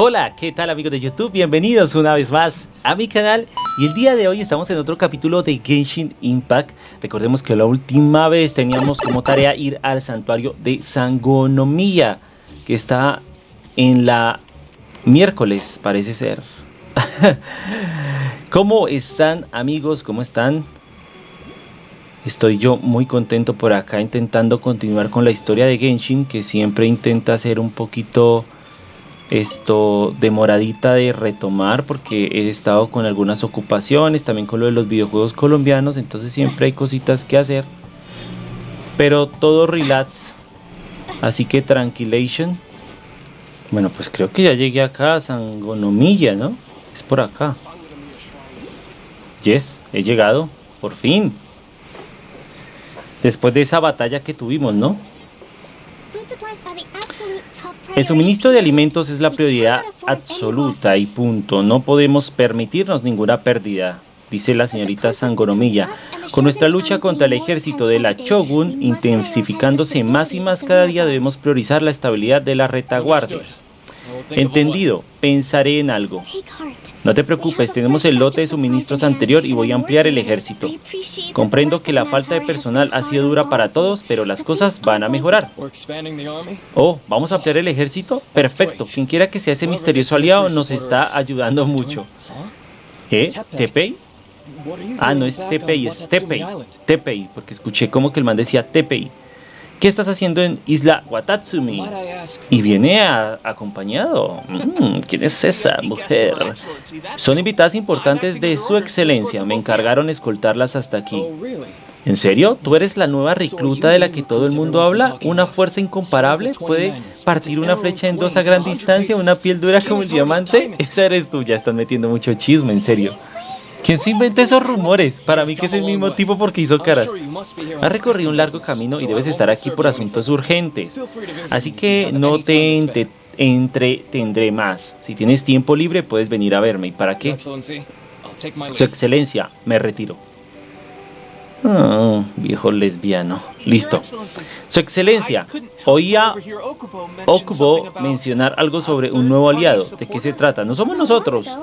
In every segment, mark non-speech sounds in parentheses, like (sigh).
Hola, ¿qué tal amigos de YouTube? Bienvenidos una vez más a mi canal y el día de hoy estamos en otro capítulo de Genshin Impact. Recordemos que la última vez teníamos como tarea ir al santuario de Sangonomiya, que está en la miércoles, parece ser. (laughs) ¿Cómo están amigos? ¿Cómo están? Estoy yo muy contento por acá intentando continuar con la historia de Genshin, que siempre intenta ser un poquito esto demoradita de retomar porque he estado con algunas ocupaciones, también con lo de los videojuegos colombianos, entonces siempre hay cositas que hacer. Pero todo relax. Así que tranquilation. Bueno, pues creo que ya llegué acá a Sangonomilla, ¿no? Es por acá. Yes, he llegado. Por fin. Después de esa batalla que tuvimos, ¿no? El suministro de alimentos es la prioridad absoluta y punto. No podemos permitirnos ninguna pérdida, dice la señorita Sangonomiya. Con nuestra lucha contra el ejército de la Shogun intensificándose más y más cada día debemos priorizar la estabilidad de la retaguardia. Entendido, pensaré en algo. No te preocupes, tenemos el lote de suministros anterior y voy a ampliar el ejército. Comprendo que la falta de personal ha sido dura para todos, pero las cosas van a mejorar. Oh, ¿vamos a ampliar el ejército? Perfecto, quien quiera que sea ese misterioso aliado nos está ayudando mucho. ¿Eh? ¿Tepei? Ah, no es Tepei, es Tepei. Tepei, porque escuché como que el man decía Tepei. ¿Qué estás haciendo en Isla Watatsumi? Y viene acompañado. Mm, ¿Quién es esa mujer? Son invitadas importantes de su excelencia. Me encargaron escoltarlas hasta aquí. ¿En serio? ¿Tú eres la nueva recluta de la que todo el mundo habla? ¿Una fuerza incomparable? ¿Puede partir una flecha en dos a gran distancia? ¿Una piel dura como el diamante? Esa eres tú. Ya están metiendo mucho chisme, en serio. ¿Quién se inventa esos rumores? Para mí que es el mismo tipo porque hizo caras. Ha recorrido un largo camino y debes estar aquí por asuntos urgentes. Así que no te entretendré más. Si tienes tiempo libre puedes venir a verme. ¿Y para qué? Su excelencia, me retiro. Oh, viejo lesbiano. Listo. Su excelencia, oía Okubo mencionar algo sobre un nuevo aliado. ¿De qué se trata? No somos nosotros.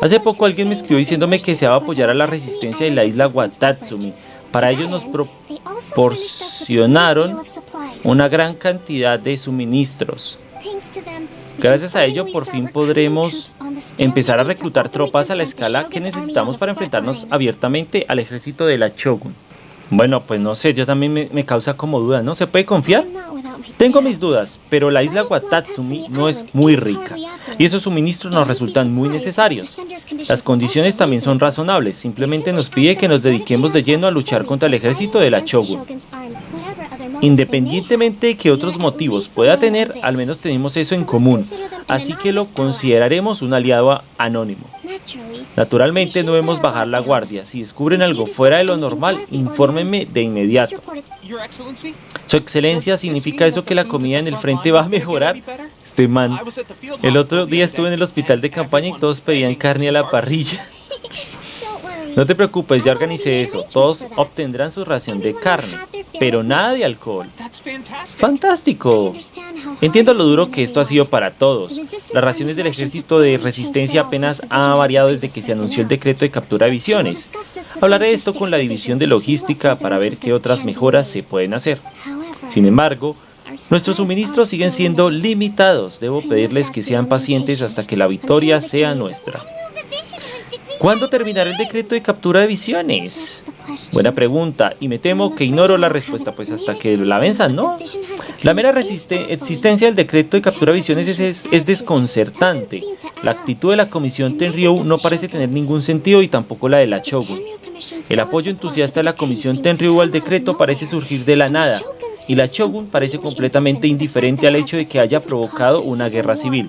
Hace poco alguien me escribió diciéndome que se va a apoyar a la resistencia de la isla Watatsumi. Para ello nos proporcionaron una gran cantidad de suministros. Gracias a ello por fin podremos empezar a reclutar tropas a la escala que necesitamos para enfrentarnos abiertamente al ejército de la Shogun. Bueno, pues no sé, yo también me, causa como duda, ¿no? ¿Se puede confiar? Tengo mis dudas, pero la isla Watatsumi no es muy rica y esos suministros nos resultan muy necesarios. Las condiciones también son razonables, simplemente nos pide que nos dediquemos de lleno a luchar contra el ejército de la Shogun. Independientemente de que otros motivos pueda tener, al menos tenemos eso en común, así que lo consideraremos un aliado anónimo. Naturalmente no debemos bajar la guardia, si descubren algo fuera de lo normal, infórmenme de inmediato. Su excelencia, ¿significa eso que la comida en el frente va a mejorar? Este man, el otro día estuve en el hospital de campaña y todos pedían carne a la parrilla. (laughs) No te preocupes, ya organicé eso. Todos obtendrán su ración de carne, pero nada de alcohol. ¡Fantástico! Entiendo lo duro que esto ha sido para todos. Las raciones del ejército de resistencia apenas ha variado desde que se anunció el decreto de captura de visiones. Hablaré de esto con la división de logística para ver qué otras mejoras se pueden hacer. Sin embargo, Nuestros suministros siguen siendo limitados. Debo pedirles que sean pacientes hasta que la victoria sea nuestra. ¿Cuándo terminará el decreto de captura de visiones? Buena pregunta, y me temo que ignoro la respuesta, pues hasta que la venzan, ¿no? La mera existencia del decreto de captura de visiones es, es, desconcertante. La actitud de la comisión Tenryu no parece tener ningún sentido y tampoco la de la Shogun. El apoyo entusiasta de la comisión Tenryu al decreto parece surgir de la nada, y la Shogun parece completamente indiferente al hecho de que haya provocado una guerra civil.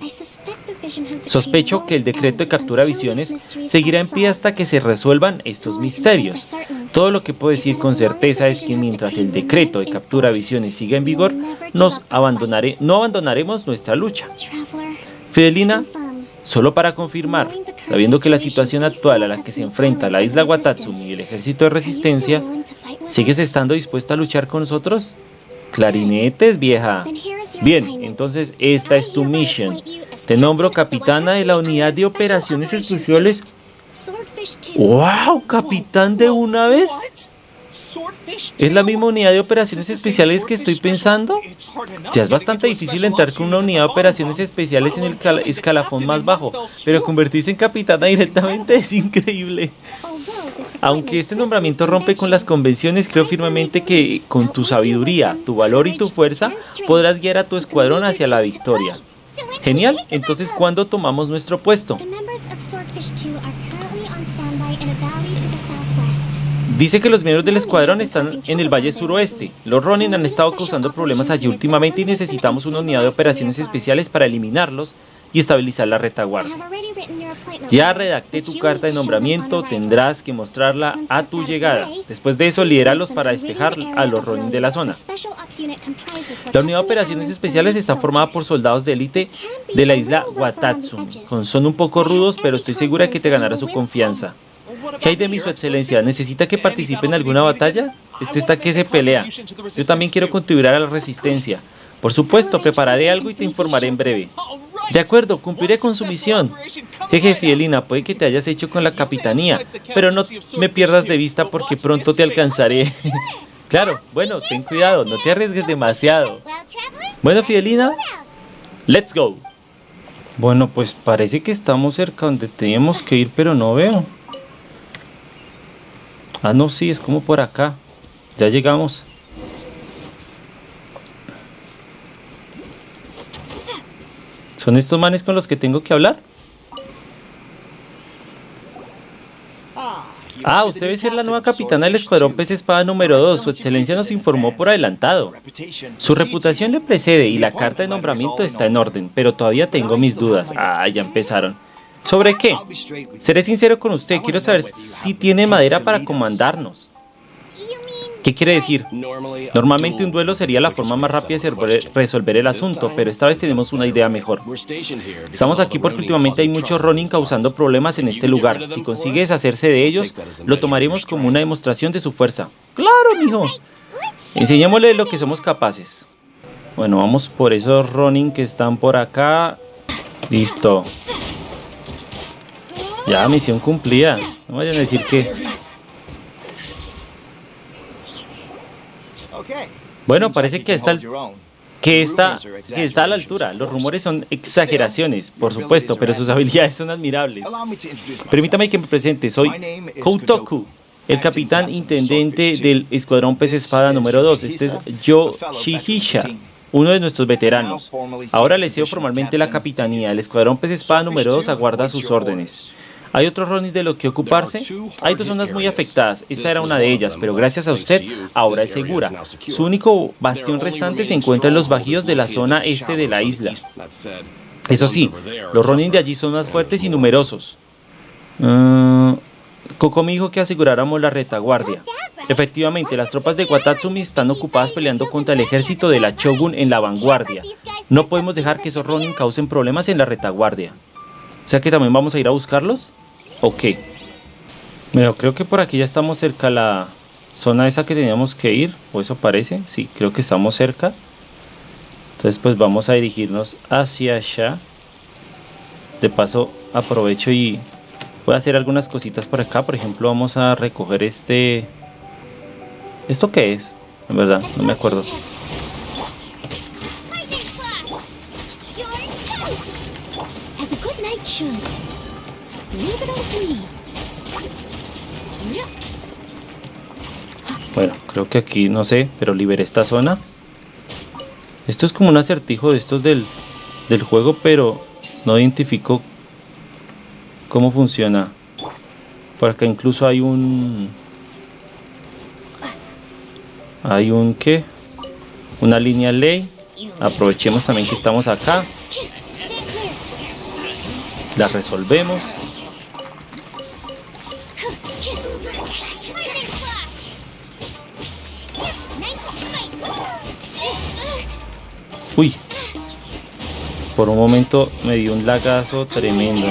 Sospecho que el decreto de captura visiones seguirá en pie hasta que se resuelvan estos misterios. Todo lo que puedo decir con certeza es que mientras el decreto de captura visiones siga en vigor, nos abandonaré, no abandonaremos nuestra lucha. Fidelina, solo para confirmar, sabiendo que la situación actual a la que se enfrenta la isla Watatsumi y el ejército de resistencia, ¿sigues estando dispuesta a luchar con nosotros? Clarinetes, vieja. Bien, entonces esta es tu misión. Te nombro capitana de la unidad de operaciones especiales. ¡Wow! ¿Capitán de una vez? ¿Es la misma unidad de operaciones especiales que estoy pensando? Ya es bastante difícil entrar con una unidad de operaciones especiales en el escalafón más bajo, pero convertirse en capitana directamente es increíble. Aunque este nombramiento rompe con las convenciones, creo firmemente que con tu sabiduría, tu valor y tu fuerza podrás guiar a tu escuadrón hacia la victoria. Genial, entonces ¿cuándo tomamos nuestro puesto? Dice que los miembros del escuadrón están en el Valle Suroeste. Los Ronin han estado causando problemas allí últimamente y necesitamos una unidad de operaciones especiales para eliminarlos y estabilizar la retaguardia. Ya redacté tu carta de nombramiento, tendrás que mostrarla a tu llegada. Después de eso, lideralos para despejar a los Ronin de la zona. La unidad de operaciones especiales está formada por soldados de élite de la isla Watatsumi. Son un poco rudos, pero estoy segura que te ganará su confianza. ¿Qué hay de mí, su excelencia? ¿Necesita que participe en alguna batalla? Este está que se pelea. Yo también quiero contribuir a la resistencia. Por supuesto, prepararé algo y te informaré en breve. De acuerdo, cumpliré con su misión. Jeje, Fielina, puede que te hayas hecho con la capitanía, pero no me pierdas de vista porque pronto te alcanzaré. (laughs) claro, bueno, ten cuidado, no te arriesgues demasiado. Bueno, Fielina, let's go. Bueno, pues parece que estamos cerca donde teníamos que ir, pero no veo. Ah, no, sí, es como por acá. Ya llegamos. ¿Son estos manes con los que tengo que hablar? Ah, usted debe ser la nueva capitana del Escuadrón Pez Espada número 2. Su excelencia nos informó por adelantado. Su reputación le precede y la carta de nombramiento está en orden, pero todavía tengo mis dudas. Ah, ya empezaron. ¿Sobre qué? Seré sincero con usted, quiero saber si tiene madera para comandarnos. ¿Qué quiere decir? Normalmente un duelo sería la forma más rápida de resolver el asunto, pero esta vez tenemos una idea mejor. Estamos aquí porque últimamente hay muchos Ronin causando problemas en este lugar. Si consigue deshacerse de ellos, lo tomaremos como una demostración de su fuerza. ¡Claro, mijo! Enseñémosle lo que somos capaces. Bueno, vamos por esos Ronin que están por acá. Listo. Ya, misión cumplida. No vayan a decir que... Bueno, parece que está, que, está, que está a la altura. Los rumores son exageraciones, por supuesto, pero sus habilidades son admirables. Permítame que me presente. Soy Koutoku, el capitán intendente del Escuadrón Pez Espada número 2. Este es Yo Shihisha uno de nuestros veteranos. Ahora le cedo formalmente la capitanía. El Escuadrón Pez Espada número 2 aguarda sus órdenes. ¿Hay otros Ronis de lo que ocuparse? Hay dos zonas muy afectadas. Esta era una de ellas, pero gracias a usted, ahora es segura. Su único bastión restante se encuentra en los bajíos de la zona este de la isla. Eso sí, los Ronin de allí son más fuertes y numerosos. Uh, Coco me dijo que aseguráramos la retaguardia. Efectivamente, las tropas de Watatsumi están ocupadas peleando contra el ejército de la Shogun en la vanguardia. No podemos dejar que esos Ronin causen problemas en la retaguardia. O sea que también vamos a ir a buscarlos. Ok. Bueno, creo que por aquí ya estamos cerca a la zona esa que teníamos que ir. O eso parece. Sí, creo que estamos cerca. Entonces pues vamos a dirigirnos hacia allá. De paso aprovecho y voy a hacer algunas cositas por acá. Por ejemplo vamos a recoger este... ¿Esto qué es? En verdad, no me acuerdo. Bueno, creo que aquí, no sé, pero liberé esta zona. Esto es como un acertijo de estos del, del juego, pero no identifico cómo funciona. Por acá incluso hay un... Hay un ¿qué? Una línea ley. Aprovechemos también que estamos acá. La resolvemos. Uy. Por un momento me dio un lagazo tremendo.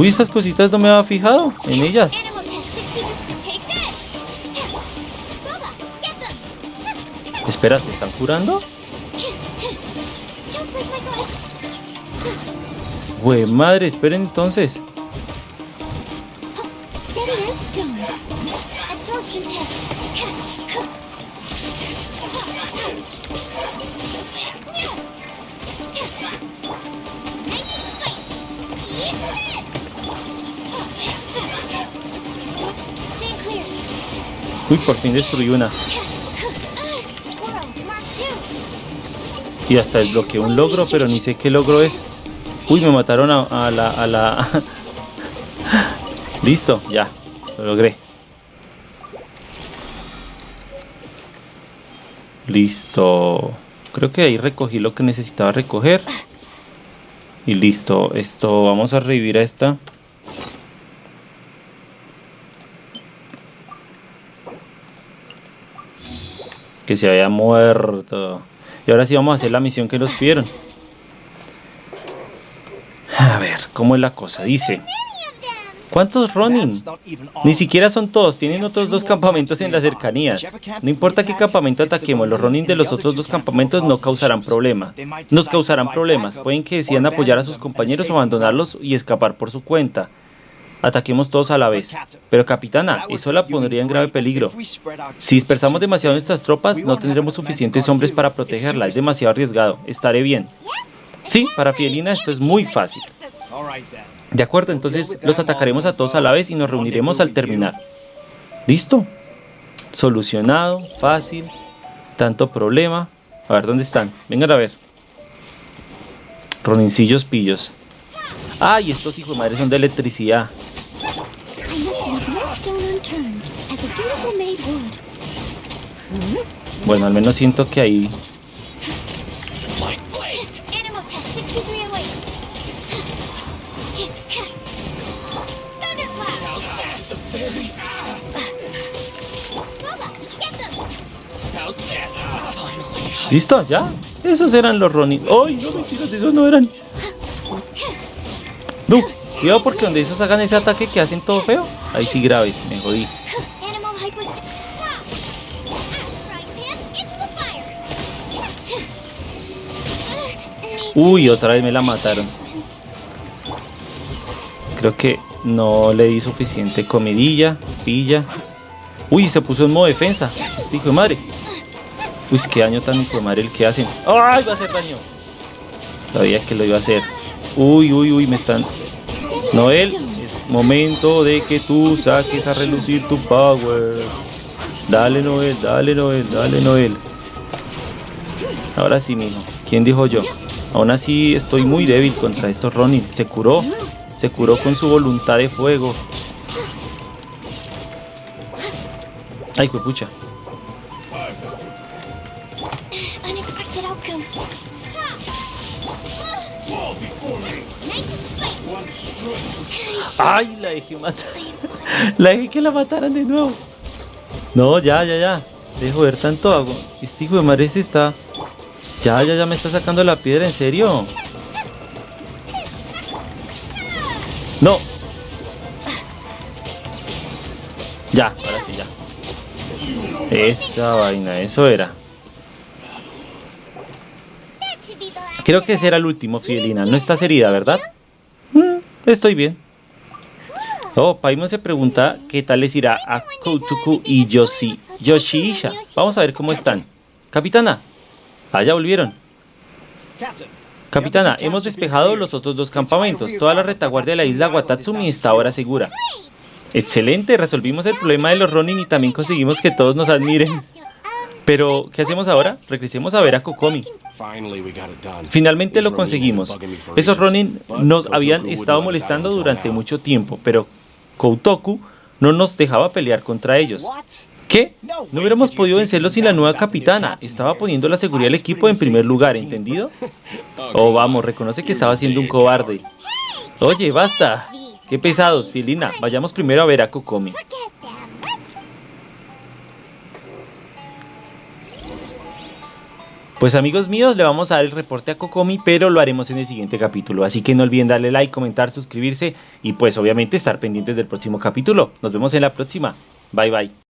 Uy, estas cositas no me había fijado en ellas. Espera, ¿se están curando? Güey, madre, esperen entonces. Por fin destruí una. Y hasta desbloqueé un logro, pero ni sé qué logro es. Uy, me mataron a, la... La... (laughs) Listo, ya. Lo logré. Listo. Creo que ahí recogí lo que necesitaba recoger. Y listo. Esto, vamos a revivir a esta. Que se había muerto. Y ahora sí vamos a hacer la misión que nos pidieron. A ver, ¿cómo es la cosa? Dice... ¿Cuántos Ronin? Ni siquiera son todos, tienen otros dos campamentos en las cercanías. No importa qué campamento ataquemos, los Ronin de los otros dos campamentos no causarán problema. Nos causarán problemas, pueden que decidan apoyar a sus compañeros o abandonarlos y escapar por su cuenta. Ataquemos todos a la vez. Pero capitana, eso la pondría en grave peligro. Si dispersamos demasiado nuestras tropas, no tendremos suficientes hombres para protegerla. Es demasiado arriesgado. Estaré bien. Sí, para Fielina esto es muy fácil. De acuerdo, entonces los atacaremos a todos a la vez y nos reuniremos al terminar. ¿Listo? Solucionado, fácil, tanto problema. A ver, ¿dónde están? Vengan a ver. Ronincillos pillos. Ay, estos hijos de madre son de electricidad. Bueno, al menos siento que ahí... ¿Listo? ¿Ya? Esos eran los Ronin. ¡Ay, no mentiras! Esos no eran... Cuidado porque donde esos hagan ese ataque que hacen todo feo, ahí sí graves, me jodí. Uy, otra vez me la mataron. Creo que no le di suficiente comidilla, pilla. Uy, se puso en modo defensa. Este hijo de madre. Uy, qué daño tan hijo de madre el que hacen. ¡Ay, va a hacer daño! Sabía que lo iba a hacer. Uy, uy, uy, me están... Noel, es momento de que tú saques a relucir tu power. Dale, Noel, dale, Noel, dale, Noel. Ahora sí, mijo. ¿Quién dijo yo? Aún así estoy muy débil contra estos Ronin. Se curó. Se curó con su voluntad de fuego. Ay, pucha. Ay, la dejé más. La dejé que la mataran de nuevo. No, ya, ya, ya. Dejo ver tanto agua. Este hijo de madre está ya, ya, ya me está sacando la piedra, ¿en serio? No. Ya, ahora sí, ya. Esa vaina, eso era. Creo que ese era el último, Fidelina. No estás herida, ¿verdad? Estoy bien. Oh, Paimon se pregunta qué tal les irá a Koutuku y Yoshi, Yoshiisha. Vamos a ver cómo están. Capitana, Allá volvieron. Capitana, hemos despejado los otros dos campamentos. Toda la retaguardia de la isla Watatsumi está ahora segura. Excelente, resolvimos el problema de los Ronin y también conseguimos que todos nos admiren. Pero, ¿qué hacemos ahora? Regresemos a ver a Kokomi. Finalmente lo conseguimos. Esos Ronin nos habían estado molestando durante mucho tiempo, pero Koutoku no nos dejaba pelear contra ellos. ¿Qué? No hubiéramos podido vencerlo sin la nueva capitana. Estaba poniendo la seguridad del equipo en primer lugar, ¿entendido? (laughs) Oh, vamos, reconoce que estaba siendo un cobarde. Oye, basta. Qué pesados, Filina. Vayamos primero a ver a Kokomi. Pues amigos míos, le vamos a dar el reporte a Kokomi, pero lo haremos en el siguiente capítulo. Así que no olviden darle like, comentar, suscribirse y pues obviamente estar pendientes del próximo capítulo. Nos vemos en la próxima. Bye bye.